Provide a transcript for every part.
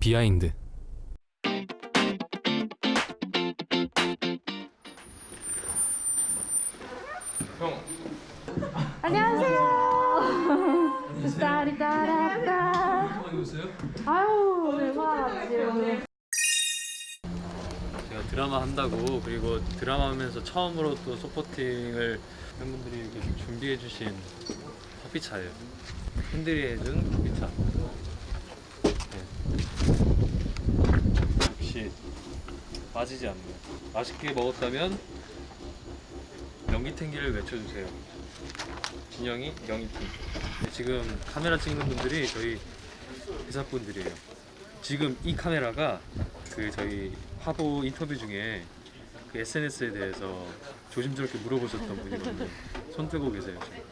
behind 안녕하세요. 스타리따라따. 아유, 대박. 제가 드라마 한다고 그리고 드라마 하면서 처음으로 또 supporting을 팬분들이 이렇게 준비해 주신 커피차예요 팬들이 해준 커피차 네. 역시 빠지지 않네요 맛있게 먹었다면 명기탱기를 외쳐주세요 진영이 명기탱 네, 지금 카메라 찍는 분들이 저희 회사분들이에요 지금 이 카메라가 그 저희 화보 인터뷰 중에 그 SNS에 대해서 조심스럽게 물어보셨던 분이거든요. 손 뜨고 계세요 지금.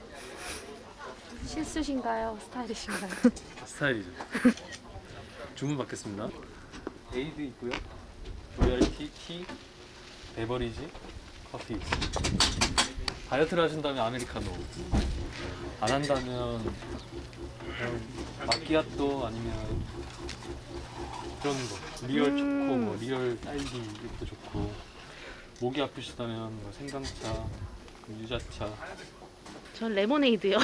실수신가요? 스타일이신가요? 스타일이죠. 주문 받겠습니다. 에이드 있고요. royal tea, tea, beverage, 커피. 다이어트를 하신다면 아메리카노. 안 한다면 마끼아또 아니면 그런 거. real 초코, 뭐 real 딸기 이것도 좋고. 목이 아프시다면 뭐 생강차, 유자차. 전 레모네이드요.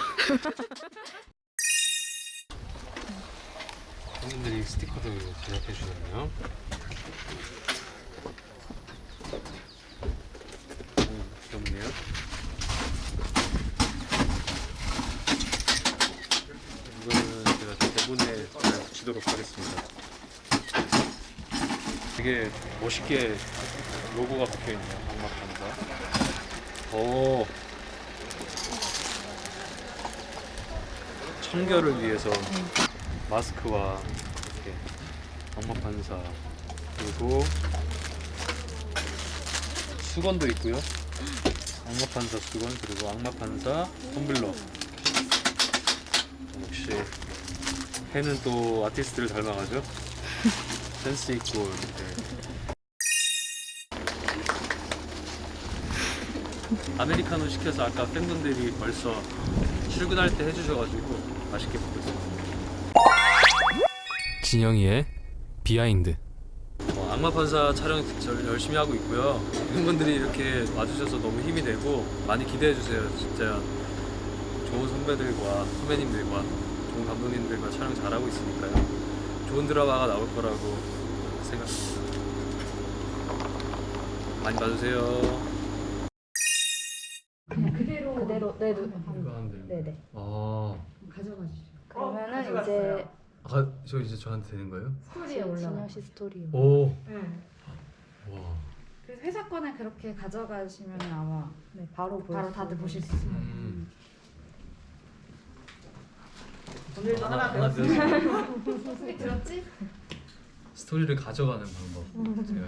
팬분들이 스티커도 제작해 주셨네요. 음, 귀엽네요. 이거는 제가 대본에 잘 붙이도록 하겠습니다. 되게 멋있게 로고가 박혀 있네요. 악마 판사. 오. 청결을 위해서 마스크와 이렇게 악마 판사 그리고 수건도 있고요. 악마 판사 수건 그리고 악마 판사 텀블러. 역시 팬은 또 아티스트를 닮아가죠. 센스 있고 이렇게. 아메리카노 시켜서 아까 팬분들이 벌써 출근할 때 해주셔가지고 맛있게 먹고 있습니다. 진영이의 behind 어, 악마 판사 촬영 절- 열심히 하고 있고요. 팬분들이 이렇게 와주셔서 너무 힘이 되고 많이 기대해 주세요. 진짜 좋은 선배들과 선배님들과 감독님들과 촬영 잘하고 있으니까요. 좋은 드라마가 나올 거라고 생각합니다. 많이 봐주세요. 그대로, 네, 네. 네네. 아, 그러면은 이제 아, 저 이제 저한테 되는 거예요? 스토리에 올라. 진영 씨 스토리. 오, 네. 와. 그래서 회사 거는 그렇게 가져가시면 아마 네, 바로 볼 바로 수 다들. 보실 수 있어요. 음. 오늘도 하나 하나 배웠어요. 소리 들었지? 스토리를 가져가는 방법 제가